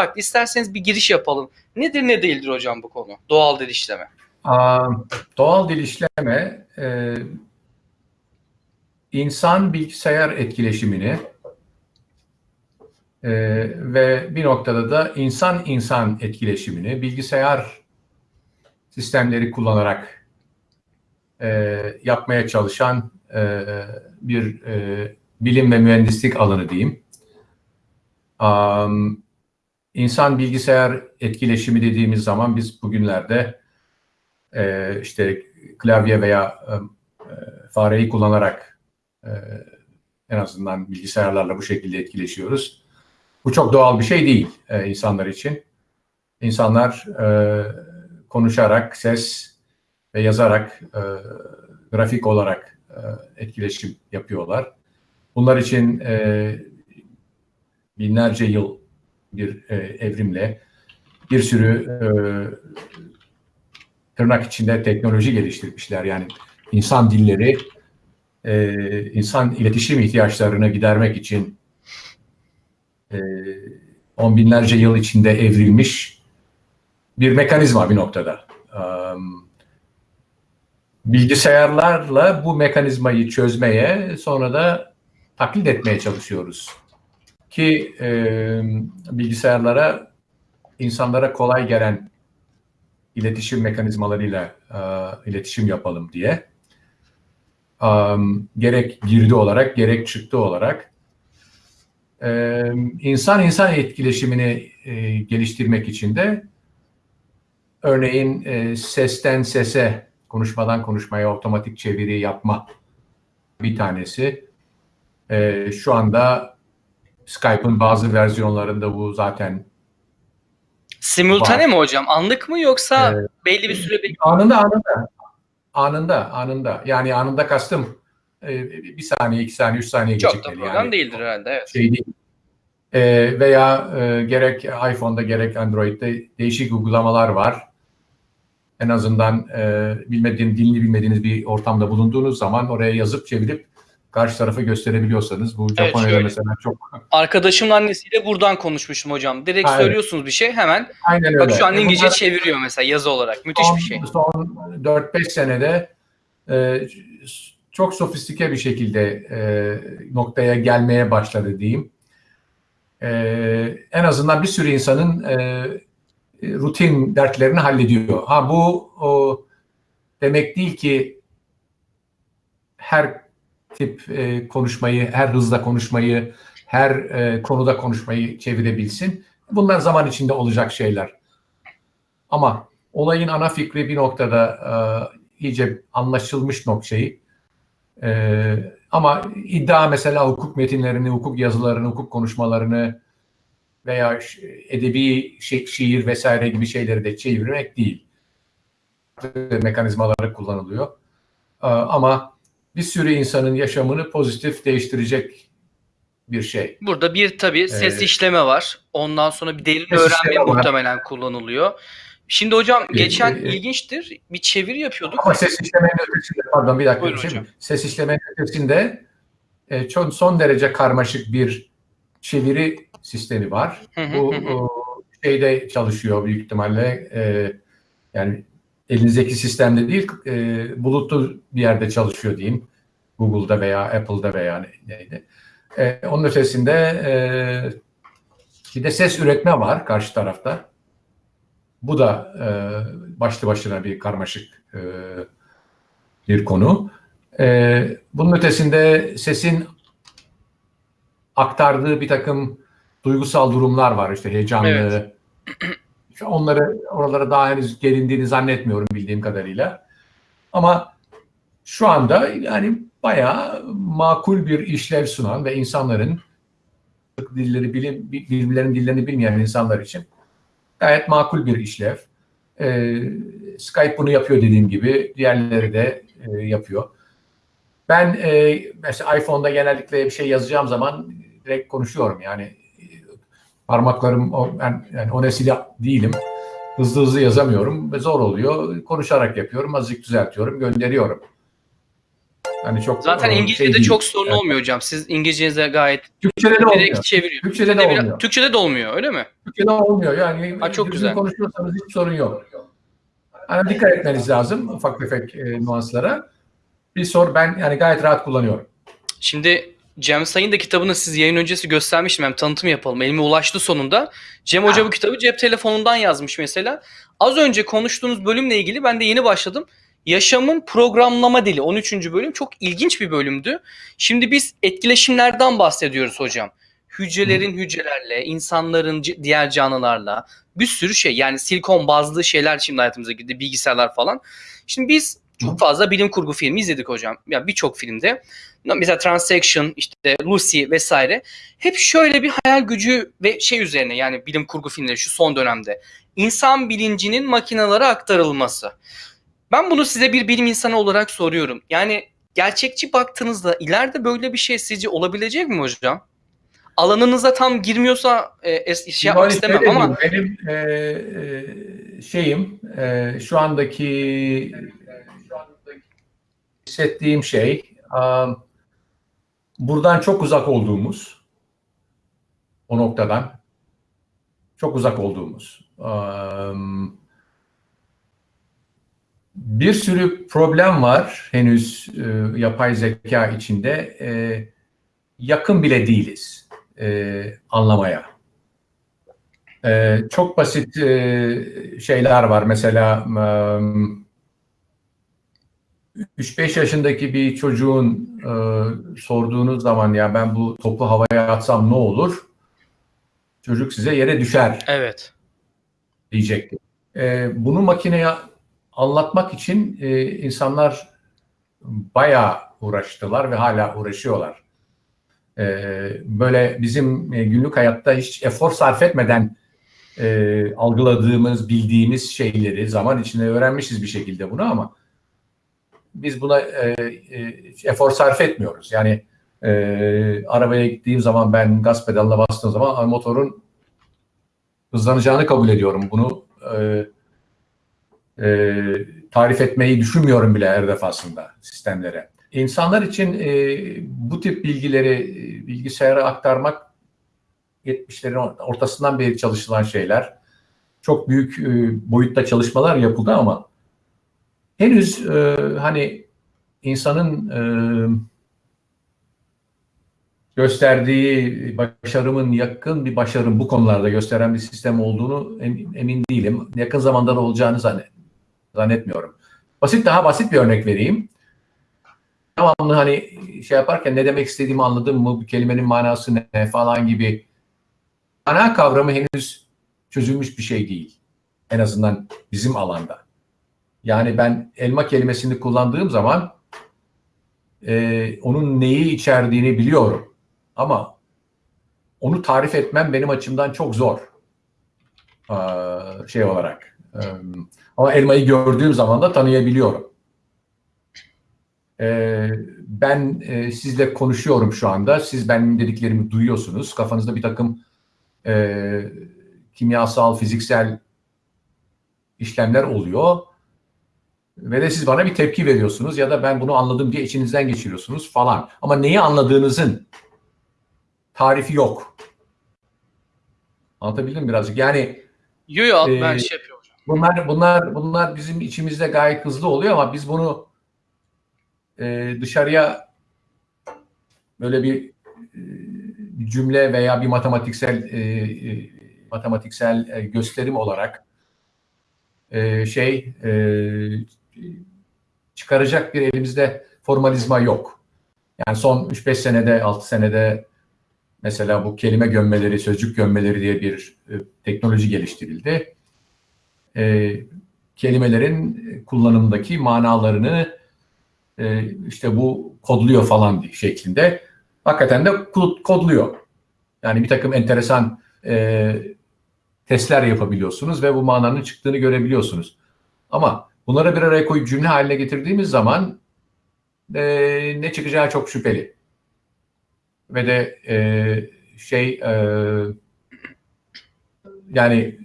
farklı. İsterseniz bir giriş yapalım. Nedir ne değildir hocam bu konu? Doğal dil işleme. Aa, doğal dil işleme e, insan bilgisayar etkileşimini e, ve bir noktada da insan insan etkileşimini bilgisayar sistemleri kullanarak e, yapmaya çalışan e, bir e, bilim ve mühendislik alanı diyeyim. Um, insan bilgisayar etkileşimi dediğimiz zaman biz bugünlerde e, işte klavye veya e, fareyi kullanarak e, en azından bilgisayarlarla bu şekilde etkileşiyoruz. Bu çok doğal bir şey değil e, insanlar için. İnsanlar e, konuşarak, ses ve yazarak, e, grafik olarak e, etkileşim yapıyorlar. Bunlar için e, binlerce yıl bir e, evrimle bir sürü e, tırnak içinde teknoloji geliştirmişler. Yani insan dilleri, e, insan iletişim ihtiyaçlarını gidermek için e, on binlerce yıl içinde evrilmiş bir mekanizma bir noktada. Um, bilgisayarlarla bu mekanizmayı çözmeye sonra da taklit etmeye çalışıyoruz. Ki e, bilgisayarlara insanlara kolay gelen iletişim mekanizmalarıyla e, iletişim yapalım diye. Um, gerek girdi olarak gerek çıktı olarak e, insan insan etkileşimini e, geliştirmek için de örneğin e, sesten sese konuşmadan konuşmaya otomatik çeviri yapma bir tanesi. E, şu anda Skype'ın bazı versiyonlarında bu zaten Simultane Var. mi hocam? Anlık mı yoksa Evet. belli bir süre bekliyor? anında anında anında anında yani anında kastım e, bir saniye iki saniye üç saniye Çok da gecikmeli problem yani değildir herhalde. Evet. şey değil. E, veya e, gerek iPhone'da gerek Android'de değişik uygulamalar var. En azından e, bilmediğin, dilini bilmediğiniz bir ortamda bulunduğunuz zaman oraya yazıp çevirip karşı tarafa gösterebiliyorsanız bu Japonya'da şöyle. mesela çok Arkadaşımın annesiyle buradan konuşmuştum hocam. Direkt evet. söylüyorsunuz bir şey hemen. aynen öyle. Bak şu an E, İngilizce bunlar- çeviriyor mesela yazı olarak. Müthiş son, bir şey. Son 4-5 senede e, çok sofistike bir şekilde e, noktaya gelmeye başladı diyeyim. E, en azından bir sürü insanın e, rutin dertlerini hallediyor. Ha bu o, demek değil ki her tip e, konuşmayı, her hızda konuşmayı, her e, konuda konuşmayı çevirebilsin. Bunlar zaman içinde olacak şeyler. Ama olayın ana fikri bir noktada e, iyice anlaşılmış noktayı. E, ama iddia mesela hukuk metinlerini, hukuk yazılarını, hukuk konuşmalarını veya edebi şi- şiir vesaire gibi şeyleri de çevirmek değil. Mekanizmaları kullanılıyor. E, ama bir sürü insanın yaşamını pozitif değiştirecek bir şey. Burada bir tabii ses Evet. işleme var. Ondan sonra bir Ses öğrenme var. muhtemelen kullanılıyor. Şimdi hocam Ee, geçen e, ilginçtir. Bir çeviri yapıyorduk. Ama ses işlemenin ötesinde, pardon bir dakika. Buyurun bir şey hocam. Ses işlemenin ötesinde e, çok son derece karmaşık bir çeviri sistemi var. Hı hı, Bu hı şeyde çalışıyor büyük ihtimalle. e, yani elinizdeki sistemde değil, e, bulutlu bir yerde çalışıyor diyeyim. Google'da veya Apple'da veya ne- neydi. E, onun ötesinde e, bir de ses üretme var karşı tarafta. Bu da e, başlı başına bir karmaşık e, bir konu. E, bunun ötesinde sesin aktardığı bir takım duygusal durumlar var. İşte heyecanlı. Evet. Onları oralara daha henüz gelindiğini zannetmiyorum bildiğim kadarıyla. Ama şu anda yani bayağı makul bir işlev sunan ve insanların dilleri bilim, birbirlerinin dillerini bilmeyen insanlar için gayet makul bir işlev. Ee, Skype bunu yapıyor dediğim gibi. Diğerleri de e, yapıyor. Ben e, mesela iPhone'da genellikle bir şey yazacağım zaman direkt konuşuyorum. Yani parmaklarım o, ben yani o nesil değilim. Hızlı hızlı yazamıyorum ve zor oluyor. Konuşarak yapıyorum. Azıcık düzeltiyorum, gönderiyorum. Hani çok Zaten e, İngilizce'de değil. çok sorun Evet. olmuyor hocam. Siz İngilizcenize gayet Türkçe'de de olmuyor. çeviriyor. Türkçe'de de olmuyor. Türkçe'de de olmuyor öyle mi? Türkçe'de olmuyor. Yani Ha, çok güzel. konuşuyorsanız hiç sorun yok. Hani dikkat etmeniz lazım ufak tefek e, nüanslara. Bir sor ben yani gayet rahat kullanıyorum. Şimdi Cem Sayın da kitabını siz yayın öncesi göstermiştim. Hem tanıtım yapalım. Elime ulaştı sonunda. Cem Hoca bu kitabı cep telefonundan yazmış mesela. Az önce konuştuğunuz bölümle ilgili ben de yeni başladım. Yaşamın programlama dili 13. bölüm çok ilginç bir bölümdü. Şimdi biz etkileşimlerden bahsediyoruz hocam. Hücrelerin hücrelerle, insanların diğer canlılarla bir sürü şey. Yani silikon bazlı şeyler şimdi hayatımıza girdi. Bilgisayarlar falan. Şimdi biz. Çok fazla bilim kurgu filmi izledik hocam. Ya birçok filmde. Mesela Transaction, işte Lucy vesaire. Hep şöyle bir hayal gücü ve şey üzerine yani bilim kurgu filmleri şu son dönemde. İnsan bilincinin makinalara aktarılması. Ben bunu size bir bilim insanı olarak soruyorum. Yani gerçekçi baktığınızda ileride böyle bir şey sizce olabilecek mi hocam? Alanınıza tam girmiyorsa e, şey yapmak istemem ama benim e, e, şeyim e, şu andaki hissettiğim şey buradan çok uzak olduğumuz o noktadan çok uzak olduğumuz um, bir sürü problem var henüz yapay zeka içinde yakın bile değiliz anlamaya. Çok basit şeyler var. Mesela e, 3-5 yaşındaki bir çocuğun e, sorduğunuz zaman ya ben bu topu havaya atsam ne olur? Çocuk size yere düşer evet. diyecekti. E, bunu makineye anlatmak için e, insanlar bayağı uğraştılar ve hala uğraşıyorlar. E, böyle bizim e, günlük hayatta hiç efor sarf etmeden e, algıladığımız, bildiğimiz şeyleri zaman içinde öğrenmişiz bir şekilde bunu ama biz buna e, e, efor sarf etmiyoruz. Yani e, arabaya gittiğim zaman ben gaz pedalına bastığım zaman motorun hızlanacağını kabul ediyorum. Bunu e, e, tarif etmeyi düşünmüyorum bile her defasında sistemlere. İnsanlar için e, bu tip bilgileri e, bilgisayara aktarmak 70'lerin ortasından beri çalışılan şeyler. Çok büyük e, boyutta çalışmalar yapıldı ama henüz e, hani insanın e, gösterdiği başarımın yakın bir başarım bu konularda gösteren bir sistem olduğunu emin, emin değilim. Yakın zamanda da olacağını zannet, zannetmiyorum. Basit daha basit bir örnek vereyim. Tamamını hani şey yaparken ne demek istediğimi anladım mı, bu kelimenin manası ne falan gibi ana kavramı henüz çözülmüş bir şey değil. En azından bizim alanda. Yani ben elma kelimesini kullandığım zaman e, onun neyi içerdiğini biliyorum. Ama onu tarif etmem benim açımdan çok zor. Ee, şey olarak. Ee, ama elmayı gördüğüm zaman da tanıyabiliyorum. Ee, ben e, sizle konuşuyorum şu anda. Siz benim dediklerimi duyuyorsunuz. Kafanızda bir takım e, kimyasal, fiziksel işlemler oluyor. Ve de siz bana bir tepki veriyorsunuz ya da ben bunu anladım diye içinizden geçiriyorsunuz falan. Ama neyi anladığınızın tarifi yok. Anlatabildim mi birazcık? Yani Yo yo Ee, ben şey yapıyorum bunlar bunlar bunlar bizim içimizde gayet hızlı oluyor ama biz bunu e, dışarıya böyle bir e, cümle veya bir matematiksel e, e, matematiksel e, gösterim olarak e, şey e, çıkaracak bir elimizde formalizma yok. Yani son 3-5 senede, 6 senede mesela bu kelime gömmeleri, sözcük gömmeleri diye bir e, teknoloji geliştirildi. E, kelimelerin kullanımdaki manalarını e, işte bu kodluyor falan şeklinde. Hakikaten de kod- kodluyor. Yani bir takım enteresan e, testler yapabiliyorsunuz ve bu mananın çıktığını görebiliyorsunuz. Ama bunları bir araya koyup cümle haline getirdiğimiz zaman e, ne çıkacağı çok şüpheli. Ve de e, şey e, yani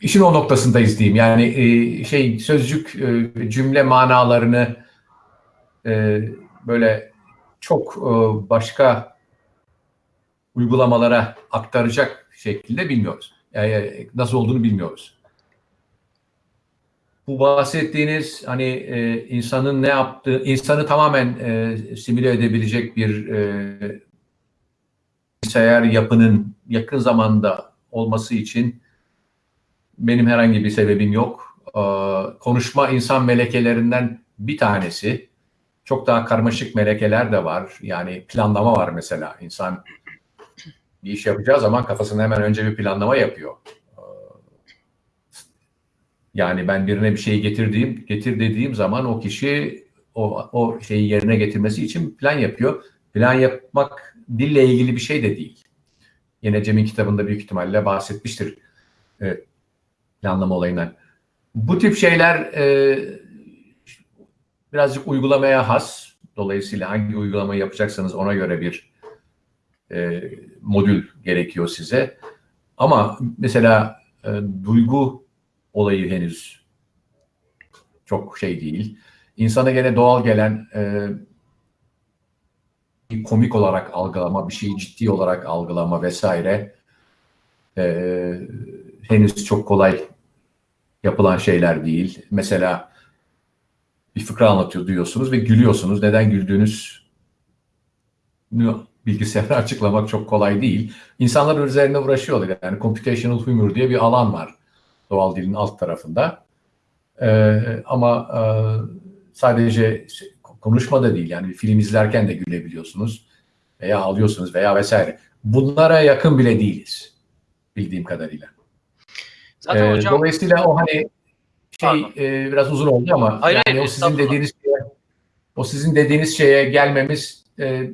işin o noktasındayız diyeyim. Yani e, şey sözcük e, cümle manalarını e, böyle çok e, başka uygulamalara aktaracak şekilde bilmiyoruz. Yani nasıl olduğunu bilmiyoruz. Bu bahsettiğiniz hani e, insanın ne yaptığı, insanı tamamen e, simüle edebilecek bir e, bilgisayar yapının yakın zamanda olması için benim herhangi bir sebebim yok. Ee, konuşma insan melekelerinden bir tanesi. Çok daha karmaşık melekeler de var. Yani planlama var mesela. İnsan bir iş yapacağı zaman kafasında hemen önce bir planlama yapıyor. Yani ben birine bir şeyi getirdiğim, getir dediğim zaman o kişi o, o şeyi yerine getirmesi için plan yapıyor. Plan yapmak dille ilgili bir şey de değil. Yine Cem'in kitabında büyük ihtimalle bahsetmiştir e, planlama olayından. Bu tip şeyler e, birazcık uygulamaya has. Dolayısıyla hangi uygulamayı yapacaksanız ona göre bir e, modül gerekiyor size. Ama mesela e, duygu olayı henüz çok şey değil. İnsana gene doğal gelen e, komik olarak algılama, bir şeyi ciddi olarak algılama vesaire e, henüz çok kolay yapılan şeyler değil. Mesela bir fıkra anlatıyor diyorsunuz ve gülüyorsunuz. Neden güldüğünüz bilgisayara açıklamak çok kolay değil. İnsanlar üzerine uğraşıyorlar. Yani computational humor diye bir alan var doğal dilin alt tarafında. Ee, ama e, sadece konuşma da değil. Yani bir film izlerken de gülebiliyorsunuz veya ağlıyorsunuz veya vesaire. Bunlara yakın bile değiliz bildiğim kadarıyla. Zaten Ee, hocam Dolayısıyla o hani şey Pardon. e, biraz uzun oldu ama Hayır, yani hayır, o sizin dediğiniz şeye, o sizin dediğiniz şeye gelmemiz e,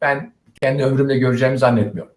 ben kendi ömrümde göreceğimi zannetmiyorum.